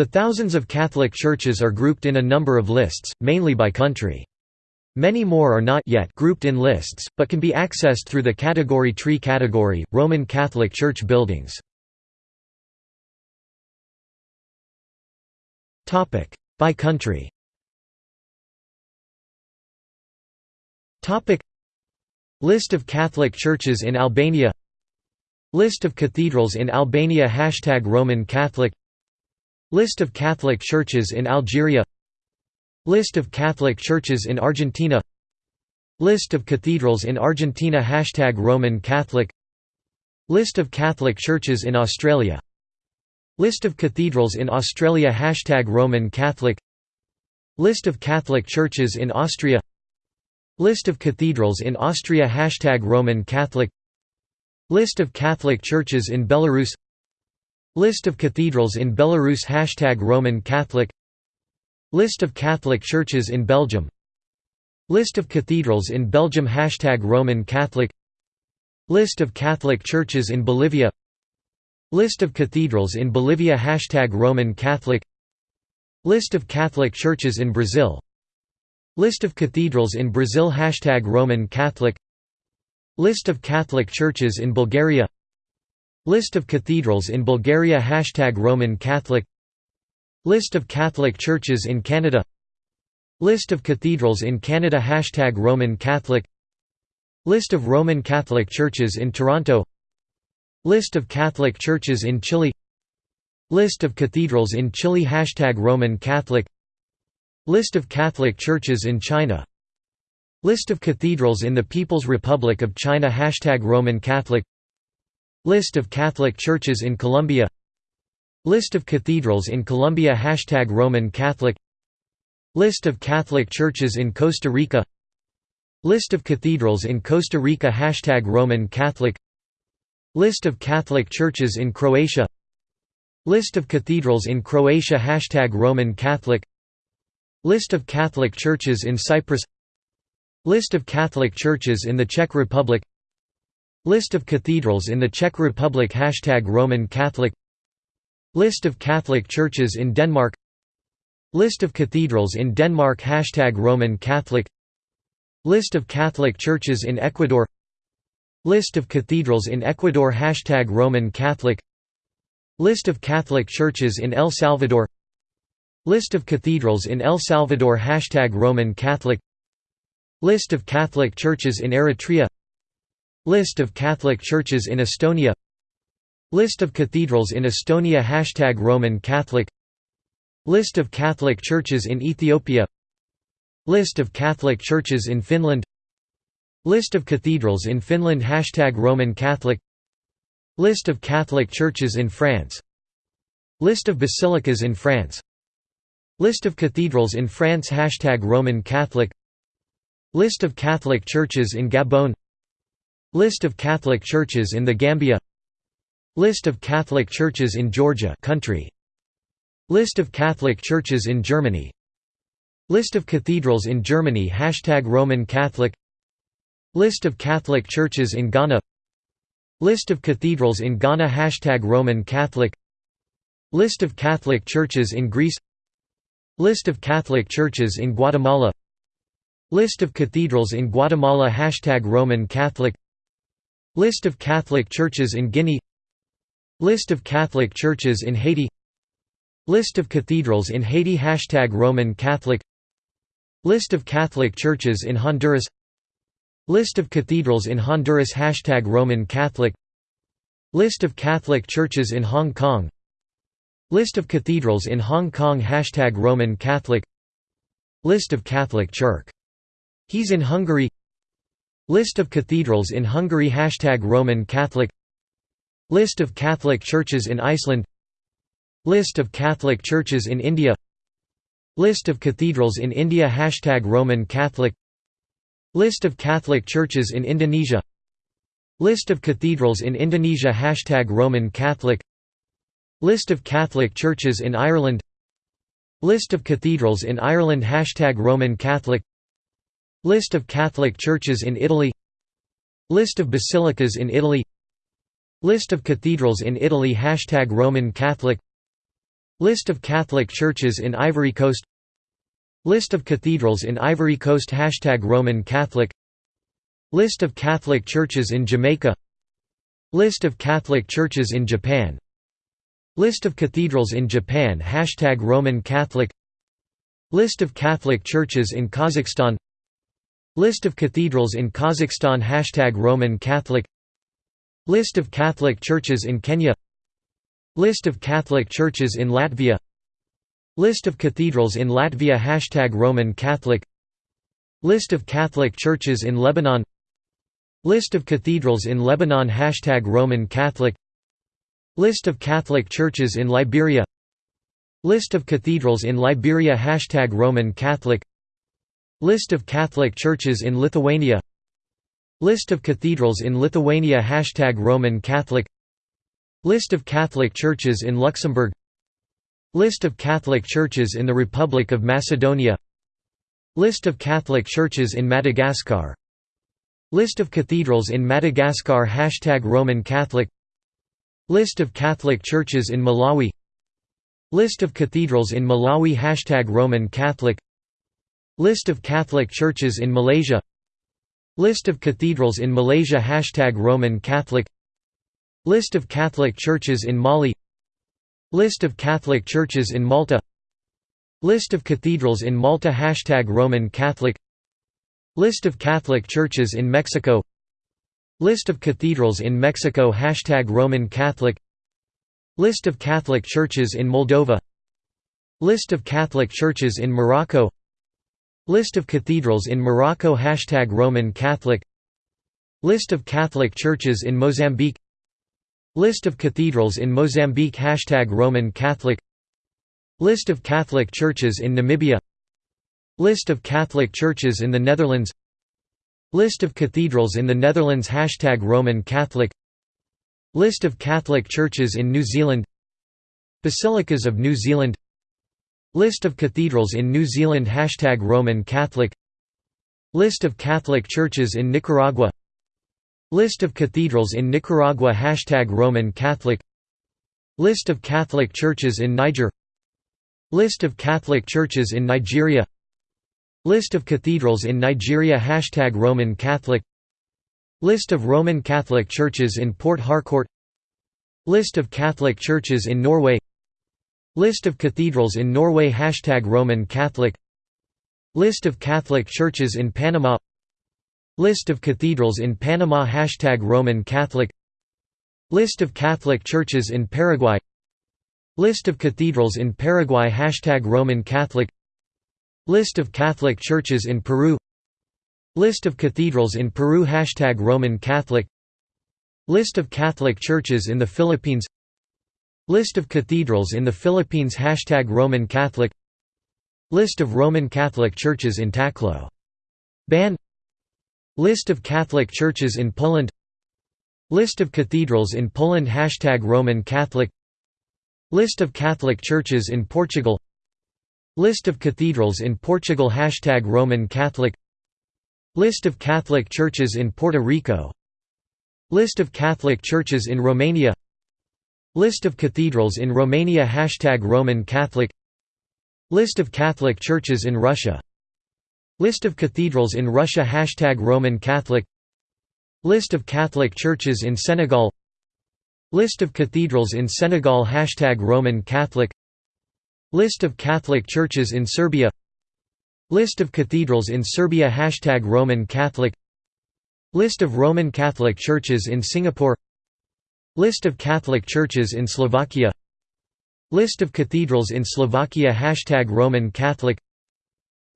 The thousands of Catholic churches are grouped in a number of lists, mainly by country. Many more are not yet grouped in lists, but can be accessed through the category tree category, Roman Catholic Church buildings. By country. List of Catholic churches in Albania. List of cathedrals in Albania. Hashtag Roman Catholic List of Catholic churches in Algeria List of Catholic churches in Argentina List of cathedrals in Argentina Hashtag Roman Catholic List of Catholic churches in Australia List of cathedrals in Australia Hashtag Roman Catholic List of Catholic churches in Austria List of cathedrals in Austria Hashtag Roman Catholic List of Catholic churches in Belarus List of cathedrals in Belarus Hashtag Roman Catholic. List of Catholic churches in Belgium. List of cathedrals in Belgium Hashtag Roman Catholic. List of Catholic churches in Bolivia. List of cathedrals in Bolivia Hashtag Roman Catholic. List of Catholic churches in Brazil. List of cathedrals in Brazil Hashtag Roman Catholic. List of Catholic churches in Bulgaria List of cathedrals in Bulgaria Hashtag Roman Catholic. List of Catholic churches in Canada. List of cathedrals in Canada Hashtag Roman Catholic. List of Roman Catholic churches in Toronto. List of Catholic churches in Chile. List of cathedrals in Chile Hashtag Roman Catholic. List of Catholic churches in China. List of cathedrals in the People's Republic of China Hashtag Roman Catholic List of Catholic churches in Colombia. List of cathedrals in Colombia. Hashtag Roman Catholic. List of Catholic churches in Costa Rica. List of cathedrals in Costa Rica. Hashtag Roman Catholic. List of Catholic churches in Croatia. List of cathedrals in Croatia. Hashtag Roman Catholic. List of Catholic churches in Cyprus. List of Catholic churches in the Czech Republic List of cathedrals in the Czech Republic Hashtag Roman Catholic. List of Catholic churches in Denmark. List of cathedrals in Denmark Hashtag Roman Catholic. List of Catholic churches in Ecuador. List of cathedrals in Ecuador Hashtag Roman Catholic. List of Catholic churches in El Salvador. List of cathedrals in El Salvador Hashtag Roman Catholic. List of Catholic churches in Eritrea List of Catholic churches in Estonia List of cathedrals in Estonia Hashtag Roman Catholic List of Catholic churches in Ethiopia List of Catholic churches in Finland List of cathedrals in Finland Hashtag Roman Catholic List of Catholic churches in France List of basilicas in France List of cathedrals in France Hashtag Roman Catholic List of Catholic churches in Gabon List of Catholic churches in the Gambia. List of Catholic churches in Georgia country. List of Catholic churches in Germany. List of cathedrals in Germany Hashtag Roman Catholic. List of Catholic churches in Ghana. List of cathedrals in Ghana Hashtag Roman Catholic. List of Catholic churches in Greece. List of Catholic churches in Guatemala. List of cathedrals in Guatemala Hashtag Roman Catholic List of Catholic churches in Guinea List of Catholic churches in Haiti List of cathedrals in Haiti Hashtag Roman Catholic List of Catholic churches in Honduras List of cathedrals in Honduras Hashtag Roman Catholic List of Catholic churches in Hong Kong List of cathedrals in Hong Kong Hashtag Roman Catholic List of Catholic Church. He's in Hungary List of cathedrals in Hungary. Hashtag Roman Catholic. List of Catholic churches in Iceland. List of Catholic churches in India. List of cathedrals in India. Hashtag Roman Catholic. List of Catholic churches in Indonesia. List of cathedrals in Indonesia. Hashtag Roman Catholic. List of Catholic churches in Ireland. List of cathedrals in Ireland. Hashtag Roman Catholic List of Catholic churches in Italy List of basilicas in Italy List of cathedrals in Italy Hashtag Roman Catholic List of Catholic churches in Ivory Coast List of cathedrals in Ivory Coast Hashtag Roman Catholic List of Catholic churches in Jamaica List of Catholic churches in Japan List of cathedrals in Japan Hashtag Roman Catholic List of Catholic churches in Kazakhstan List of cathedrals in Kazakhstan Hashtag Roman Catholic. List of Catholic churches in Kenya. List of Catholic churches in Latvia. List of cathedrals in Latvia Hashtag Roman Catholic. List of Catholic churches in Lebanon. List of cathedrals in Lebanon Hashtag Roman Catholic. List of Catholic churches in Liberia. List of cathedrals in Liberia Hashtag Roman Catholic List of Catholic churches in Lithuania List of cathedrals in Lithuania Hashtag Roman Catholic List of Catholic churches in Luxembourg List of Catholic churches in the Republic of Macedonia List of Catholic churches in Madagascar List of cathedrals in Madagascar Hashtag Roman Catholic List of Catholic churches in Malawi List of cathedrals in Malawi Hashtag Roman Catholic List of Catholic churches in Malaysia. List of cathedrals in Malaysia. Hashtag Roman Catholic. List of Catholic churches in Mali. List of Catholic churches in Malta. List of cathedrals in Malta. Hashtag Roman Catholic. List of Catholic churches in Mexico. List of cathedrals in Mexico. Hashtag Roman Catholic. List of Catholic churches in Moldova. List of Catholic churches in Morocco List of cathedrals in Morocco Hashtag Roman Catholic. List of Catholic churches in Mozambique. List of cathedrals in Mozambique Hashtag Roman Catholic. List of Catholic churches in Namibia. List of Catholic churches in the Netherlands. List of cathedrals in the Netherlands Hashtag Roman Catholic. List of Catholic churches in New Zealand. Basilicas of New Zealand List of cathedrals in New Zealand Hashtag Roman Catholic. List of Catholic churches in Nicaragua. List of cathedrals in Nicaragua Hashtag Roman Catholic. List of Catholic churches in Niger. List of Catholic churches in Nigeria. List of cathedrals in Nigeria Hashtag Roman Catholic. List of Roman Catholic churches in Port Harcourt. List of Catholic churches in Norway List of cathedrals in Norway Hashtag Roman Catholic. List of Catholic churches in Panama. List of cathedrals in Panama Hashtag Roman Catholic. List of Catholic churches in Paraguay. List of cathedrals in Paraguay Hashtag Roman Catholic. List of Catholic churches in Peru. List of cathedrals in Peru Hashtag Roman Catholic. List of Catholic churches in the Philippines List of cathedrals in the Philippines Hashtag Roman Catholic. List of Roman Catholic churches in Taclo. Ban. List of Catholic churches in Poland. List of cathedrals in Poland Hashtag Roman Catholic. List of Catholic churches in Portugal. List of cathedrals in Portugal Hashtag Roman Catholic. List of Catholic churches in Puerto Rico. List of Catholic churches in Romania List of cathedrals in Romania. Hashtag Roman Catholic. List of Catholic churches in Russia. List of cathedrals in Russia. Hashtag Roman Catholic. List of Catholic churches in Senegal. List of cathedrals in Senegal. Hashtag Roman Catholic. List of Catholic churches in Serbia. List of cathedrals in Serbia. Hashtag Roman Catholic. List of Roman Catholic churches in Singapore List of Catholic churches in Slovakia. List of cathedrals in Slovakia. Hashtag Roman Catholic.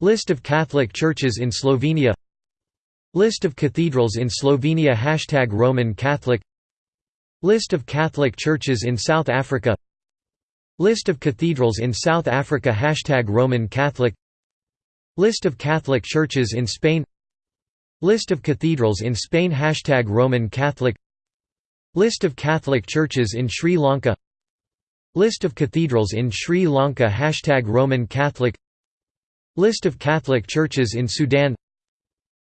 List of Catholic churches in Slovenia. List of cathedrals in Slovenia. Hashtag Roman Catholic. List of Catholic churches in South Africa. List of cathedrals in South Africa. Hashtag Roman Catholic. List of Catholic churches in Spain. List of cathedrals in Spain. Hashtag Roman Catholic List of Catholic churches in Sri Lanka. List of cathedrals in Sri Lanka. Hashtag Roman Catholic. List of Catholic churches in Sudan.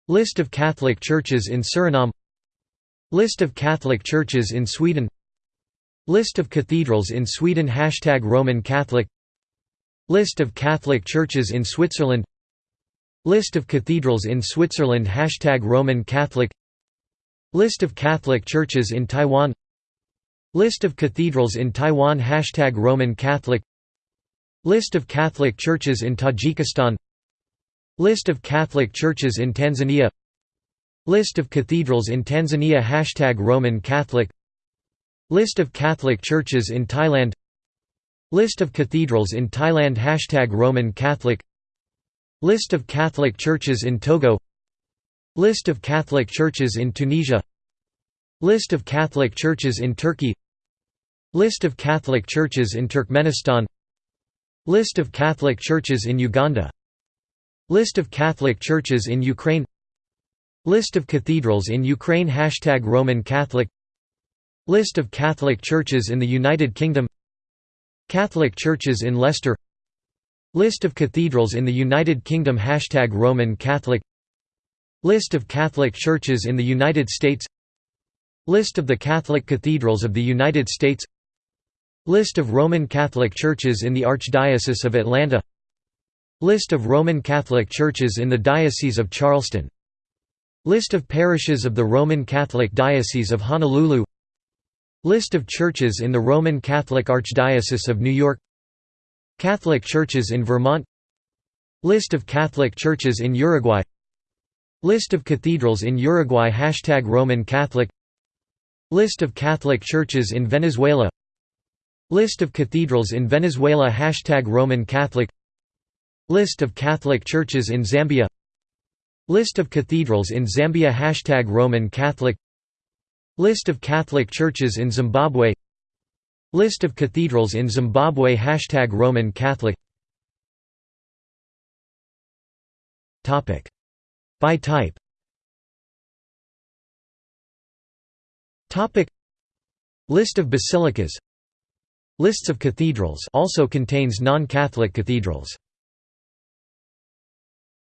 List of Catholic churches in Suriname. List of Catholic churches in Sweden. List of cathedrals in Sweden. Hashtag Roman Catholic. List of Catholic churches in Switzerland. List of cathedrals in Switzerland. Hashtag Roman Catholic List of Catholic churches in Taiwan. List of cathedrals in Taiwan. Hashtag Roman Catholic. List of Catholic churches in Tajikistan. List of Catholic churches in Tanzania. List of cathedrals in Tanzania. Hashtag Roman Catholic. List of Catholic churches in Thailand. List of cathedrals in Thailand. Hashtag Roman Catholic. List of Catholic churches in Togo List of Catholic churches in Tunisia. List of Catholic churches in Turkey. List of Catholic churches in Turkmenistan. List of Catholic churches in Uganda. List of Catholic churches in Ukraine. List of cathedrals in Ukraine. Hashtag Roman Catholic. List of Catholic churches in the United Kingdom. Catholic churches in Leicester. List of cathedrals in the United Kingdom. Hashtag Roman Catholic List of Catholic churches in the United States List of the Catholic cathedrals of the United States List of Roman Catholic churches in the Archdiocese of Atlanta List of Roman Catholic churches in the Diocese of Charleston List of parishes of the Roman Catholic Diocese of Honolulu List of churches in the Roman Catholic Archdiocese of New York Catholic churches in Vermont List of Catholic churches in Uruguay List of cathedrals in Uruguay. Hashtag Roman Catholic. List of Catholic churches in Venezuela. List of cathedrals in Venezuela. Hashtag Roman Catholic. List of Catholic churches in Zambia. List of cathedrals in Zambia. Hashtag Roman Catholic. List of Catholic churches in Zimbabwe. List of cathedrals in Zimbabwe. Hashtag Roman Catholic By type. List of basilicas. Lists of cathedrals also contains non-Catholic cathedrals